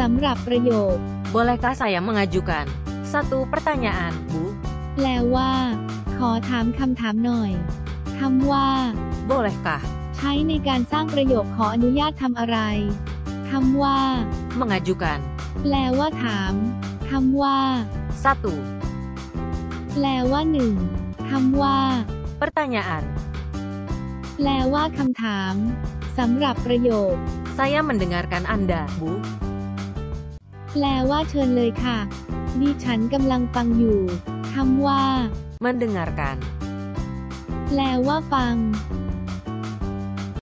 สำหรับประโยค Bolehkah saya mengajukan satu pertanyaan, Bu? แปลว่า ขอถามคำถามหน่อยคำว่า Bolehkah ใช้ในการสร้างประโยคขออนุญาตทำอะไรคำว่า mengajukan แปลว่าถามคำว่า satu แปลว่าหนึ่งคำว่า pertanyaan? แปลว่าคำถามสำหรับประโยค Saya mendengarkan Anda, Bu. แปลว่าเชิญเลยค่ะ ดิฉันกำลังฟังอยู่ คำว่า Mendengarkan แปลว่าฟัง